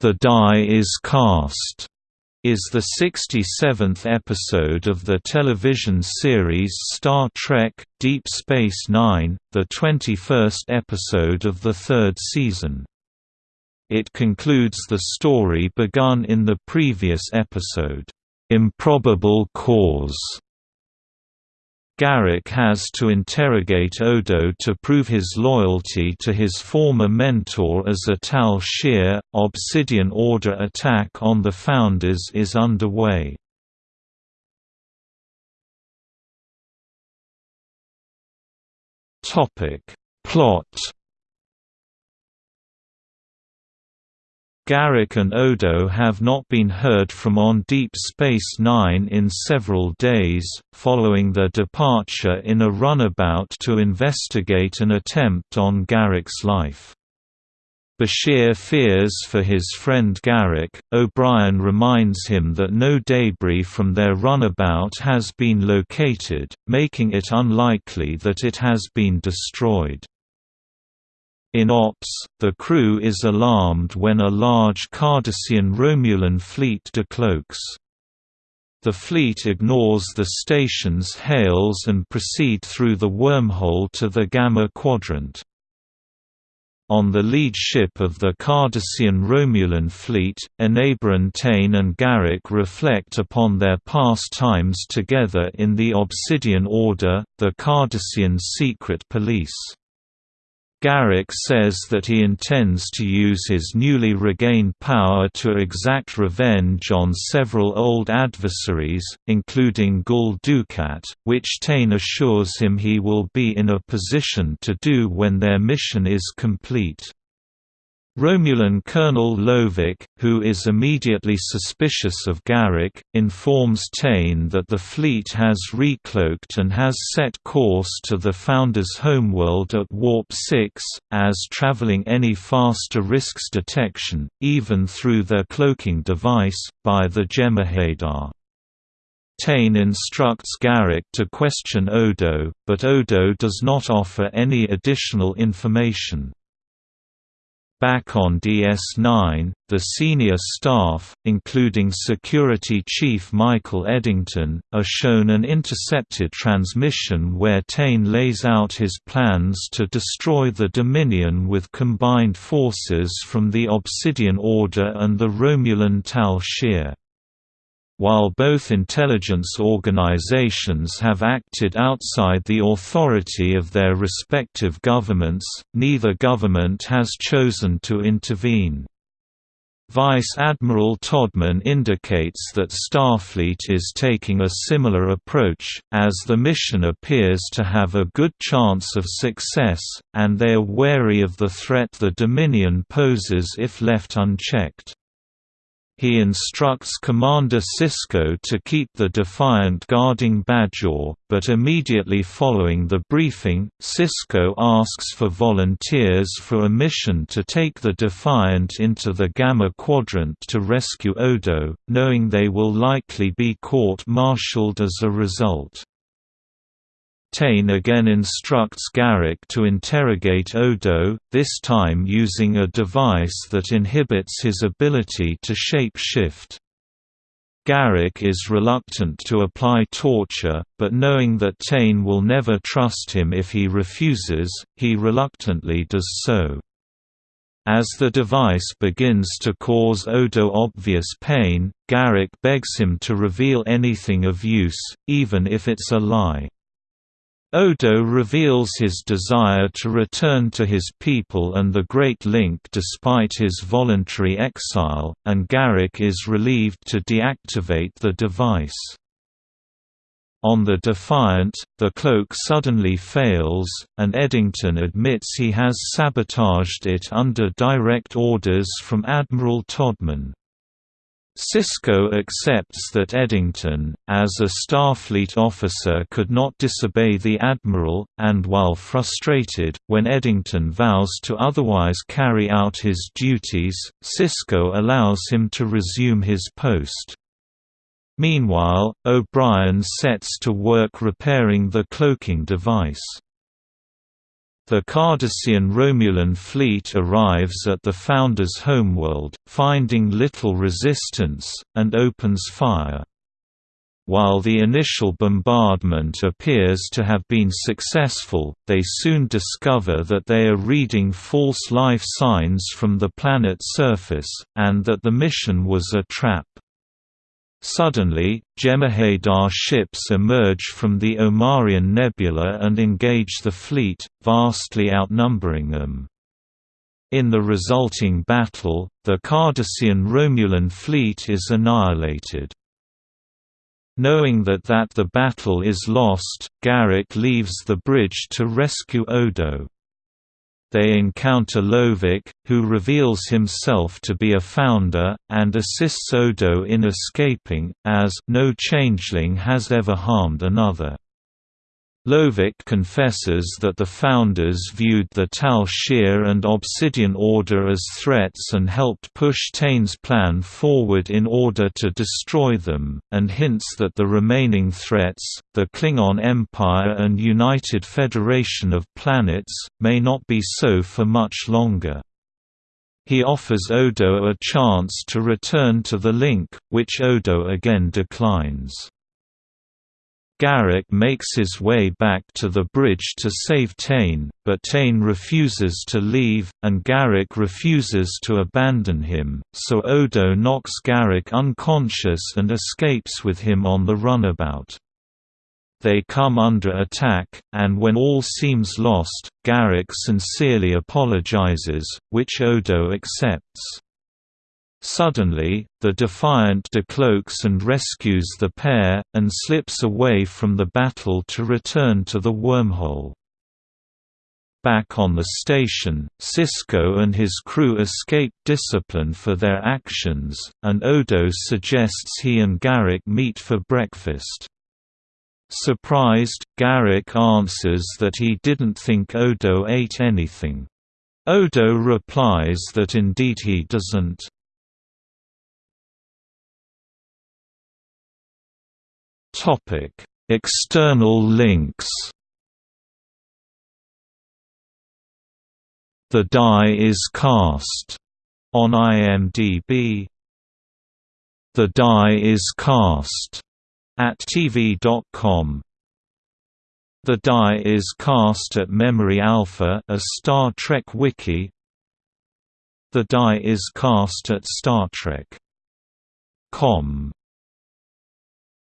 The Die is Cast is the 67th episode of the television series Star Trek – Deep Space Nine, the 21st episode of the third season. It concludes the story begun in the previous episode, "'Improbable Cause' Garak has to interrogate Odo to prove his loyalty to his former mentor as a Tal Shiar. Obsidian Order attack on the Founders is underway. Plot Garak and Odo have not been heard from on Deep Space Nine in several days, following their departure in a runabout to investigate an attempt on Garak's life. Bashir fears for his friend Garak. O'Brien reminds him that no debris from their runabout has been located, making it unlikely that it has been destroyed. In Ops, the crew is alarmed when a large Cardassian Romulan fleet decloaks. The fleet ignores the station's hails and proceed through the wormhole to the Gamma Quadrant. On the lead ship of the Cardassian Romulan fleet, Enabran Tain and Garak reflect upon their past times together in the Obsidian Order, the Cardassian secret police. Garak says that he intends to use his newly regained power to exact revenge on several old adversaries, including Gul Dukat, which Tain assures him he will be in a position to do when their mission is complete. Romulan Colonel Lovik, who is immediately suspicious of Garak, informs Tain that the fleet has recloaked and has set course to the Founder's homeworld at Warp 6, as traveling any faster risks detection, even through their cloaking device, by the Jem'Hadar. Tain instructs Garak to question Odo, but Odo does not offer any additional information. Back on DS9, the senior staff, including Security Chief Michael Eddington, are shown an intercepted transmission where Tain lays out his plans to destroy the Dominion with combined forces from the Obsidian Order and the Romulan Tal Shiar. While both intelligence organizations have acted outside the authority of their respective governments, neither government has chosen to intervene. Vice Admiral Toddman indicates that Starfleet is taking a similar approach, as the mission appears to have a good chance of success, and they are wary of the threat the Dominion poses if left unchecked. He instructs Commander Sisko to keep the Defiant guarding Bajor, but immediately following the briefing, Sisko asks for volunteers for a mission to take the Defiant into the Gamma Quadrant to rescue Odo, knowing they will likely be court-martialed as a result. Tain again instructs Garak to interrogate Odo, this time using a device that inhibits his ability to shape-shift. Garak is reluctant to apply torture, but knowing that Tain will never trust him if he refuses, he reluctantly does so. As the device begins to cause Odo obvious pain, Garak begs him to reveal anything of use, even if it's a lie. Odo reveals his desire to return to his people and the Great Link despite his voluntary exile, and Garak is relieved to deactivate the device. On the Defiant, the cloak suddenly fails, and Eddington admits he has sabotaged it under direct orders from Admiral Toddman. Sisko accepts that Eddington, as a Starfleet officer could not disobey the Admiral, and while frustrated, when Eddington vows to otherwise carry out his duties, Sisko allows him to resume his post. Meanwhile, O'Brien sets to work repairing the cloaking device. The Cardassian Romulan fleet arrives at the Founders' homeworld, finding little resistance, and opens fire. While the initial bombardment appears to have been successful, they soon discover that they are reading false life signs from the planet's surface, and that the mission was a trap. Suddenly, Jem'Hadar ships emerge from the Omarian Nebula and engage the fleet, vastly outnumbering them. In the resulting battle, the Cardassian Romulan fleet is annihilated. Knowing that that the battle is lost, Garak leaves the bridge to rescue Odo. They encounter Lovik, who reveals himself to be a founder, and assists Odo in escaping, as no changeling has ever harmed another. Lovik confesses that the founders viewed the Tal Shiar and Obsidian Order as threats and helped push Tain's plan forward in order to destroy them, and hints that the remaining threats, the Klingon Empire and United Federation of Planets, may not be so for much longer. He offers Odo a chance to return to the link, which Odo again declines. Garak makes his way back to the bridge to save Tain, but Tain refuses to leave, and Garak refuses to abandon him, so Odo knocks Garak unconscious and escapes with him on the runabout. They come under attack, and when all seems lost, Garak sincerely apologizes, which Odo accepts. Suddenly, the Defiant decloaks and rescues the pair, and slips away from the battle to return to the wormhole. Back on the station, Sisko and his crew escape discipline for their actions, and Odo suggests he and Garak meet for breakfast. Surprised, Garak answers that he didn't think Odo ate anything. Odo replies that indeed he doesn't. Topic: External links. The Die is Cast on IMDb. The Die is Cast at TV.com. The Die is Cast at Memory Alpha, a Star Trek wiki. The Die is Cast at Star Trek. Com